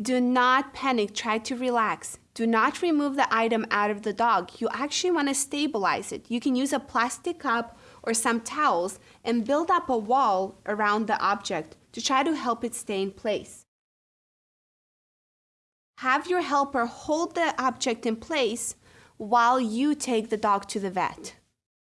Do not panic, try to relax. Do not remove the item out of the dog. You actually want to stabilize it. You can use a plastic cup or some towels and build up a wall around the object to try to help it stay in place. Have your helper hold the object in place while you take the dog to the vet.